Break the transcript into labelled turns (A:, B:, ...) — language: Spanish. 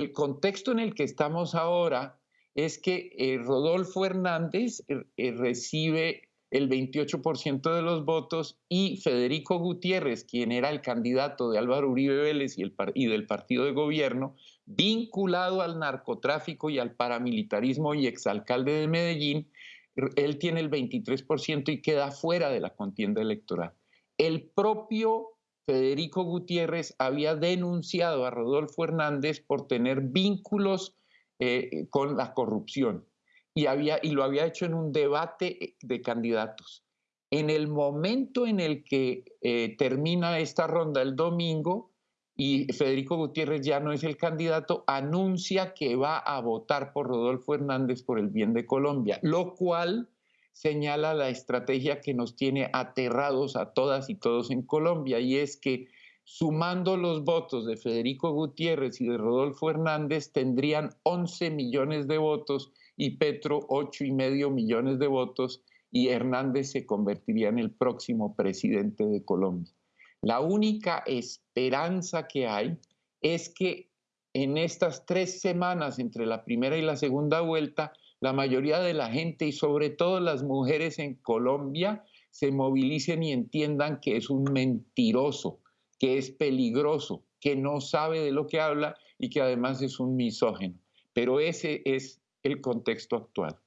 A: El contexto en el que estamos ahora es que eh, Rodolfo Hernández eh, eh, recibe el 28% de los votos y Federico Gutiérrez, quien era el candidato de Álvaro Uribe Vélez y, el, y del partido de gobierno, vinculado al narcotráfico y al paramilitarismo y exalcalde de Medellín, él tiene el 23% y queda fuera de la contienda electoral. El propio Federico Gutiérrez había denunciado a Rodolfo Hernández por tener vínculos eh, con la corrupción y, había, y lo había hecho en un debate de candidatos. En el momento en el que eh, termina esta ronda el domingo y Federico Gutiérrez ya no es el candidato, anuncia que va a votar por Rodolfo Hernández por el bien de Colombia, lo cual señala la estrategia que nos tiene aterrados a todas y todos en Colombia, y es que sumando los votos de Federico Gutiérrez y de Rodolfo Hernández, tendrían 11 millones de votos y Petro 8 y medio millones de votos y Hernández se convertiría en el próximo presidente de Colombia. La única esperanza que hay es que en estas tres semanas entre la primera y la segunda vuelta, la mayoría de la gente y sobre todo las mujeres en Colombia se movilicen y entiendan que es un mentiroso, que es peligroso, que no sabe de lo que habla y que además es un misógeno. Pero ese es el contexto actual.